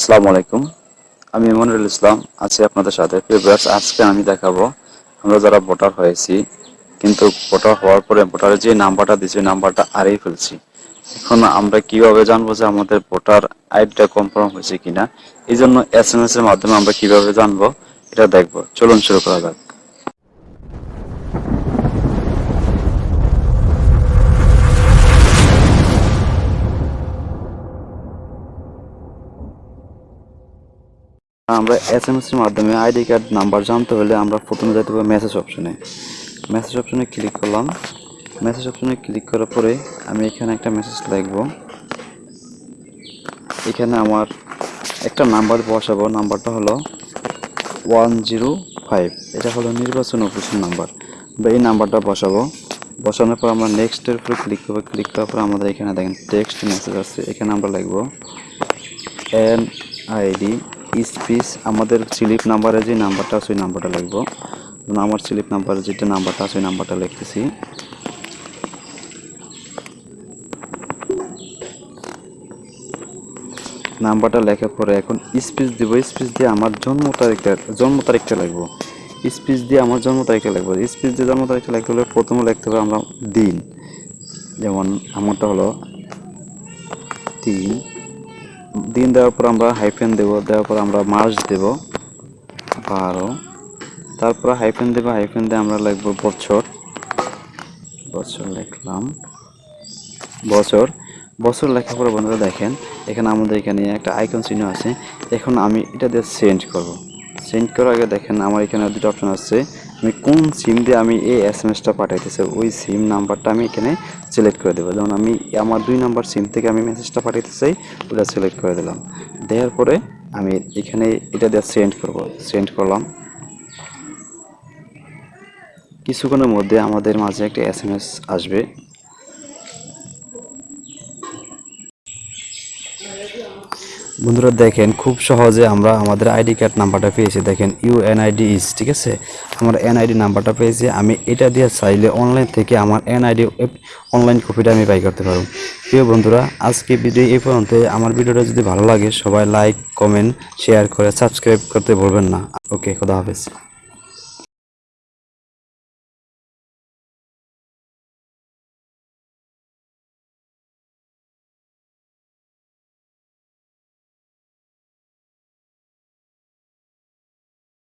আসসালামু আলাইকুম। আমি ইমানুল ইসলাম, আছি আপনাদের সাথে। প্রিভিয়াস আজকে আমি দেখাবো, আমরা যারা ভোটার হয়েছি, কিন্তু ভোটার হওয়ার পরে ভোটারে যে নাম্বারটা দিয়েছি নাম্বারটা আরেই ফেলছি। এখন আমরা কীভাবে জানব যে আমাদের ভোটার আইডিটা কনফার্ম হয়েছে কিনা? এই জন্য এস এম এর মাধ্যমে আমরা কীভাবে জানব, এটা দেখব। চলুন শুরু করা যাক। আমরা এস এম এস এর মাধ্যমে আইডি কার্ড নাম্বার জানতে হলে আমরা প্রথমে যেতে হবে মেসেজ অপশনে মেসেজ অপশনে ক্লিক করলাম। মেসেজ অপশনে ক্লিক করার পরে আমি এখানে একটা মেসেজ লিখব। এখানে আমার একটা নাম্বার বসাবো। নাম্বারটা হলো ওয়ান জিরো ফাইভ এটা হলো নির্বাচন অফিসের নাম্বার আমরা এই নাম্বারটা বসাবো। বসানোর পর আমরা নেক্সটের উপরে ক্লিক করব। ক্লিক করার পর আমাদের এখানে দেখেন টেক্সট মেসেজ আসছে। এখানে আমরা লিখব এন আইডি স্পিস আমাদের স্লিপ নাম্বারে যে নাম্বারটা আছে, ওই নাম্বারটা লিখব। আমার স্লিপ নাম্বারে যেটা নাম্বারটা আছে, ওই নাম্বারটা লিখতেছি। নাম্বারটা লেখার পরে এখন স্পিচ দিব। স্পিচ দিয়ে আমার জন্ম তারিখটা জন্ম তারিখটা লিখব। স্পিচ দিয়ে আমার জন্ম তারিখটা লিখব। স্পিচ দিয়ে জন্ম তারিখটা লিখতে হলে প্রথমে লিখতে হবে আমরা দিন। যেমন আমারটা হলো তিন দিন দেওয়ার পর আমরা হাইফেন দেবো, দেওয়ার পর আমরা মাস দেব, বারো। তারপর হাইফেন দেবো হাইফেন দিয়ে আমরা লিখব বছর। বছর লিখলাম। বছর। বছর লেখার পরে বন্ধুরা দেখেন, এখানে আমাদের এখানে একটা আইকন চিহ্ন আছে। এখন আমি এটা দিয়ে সেন্ড করব। সেন্ড করার আগে দেখেন আমার এখানে দুটো অপশন আছে আমি কোন সিম দিয়ে আমি এই এস এম এসটা পাঠাইতেছি, ওই সিম নাম্বারটা আমি এখানে সিলেক্ট করে দেবো। যেমন আমি আমার দুই নাম্বার সিম থেকে আমি মেসেজটা পাঠাইতে চাই, ওটা সিলেক্ট করে দিলাম। দেওয়ার পরে আমি এখানে এটা দিয়ে সেন্ড করব সেন্ড করলাম। কিছুক্ষণের মধ্যে আমাদের মাঝে একটা এস এম এস আসবে। বন্ধুরা দেখেন, খুব সহজে আমরা আমাদের আইডি কার্ড নাম্বারটা পেয়েছি। দেখেন ইউ এনআইডি ইস ঠিক আছে? আমার এনআইডি নাম্বারটা পেয়েছি। আমি এটা দিয়ে চাইলে অনলাইন থেকে আমার এনআইডি অনলাইন কপিটা আমি বাই করতে পারব। প্রিয় বন্ধুরা, আজকে ভিডিও এই পর্যন্ত। আমার ভিডিওটা যদি ভালো লাগে, সবাই লাইক কমেন্ট শেয়ার করে সাবস্ক্রাইব করতে ভুলবেন না। ওকে, খোদা হাফেজ।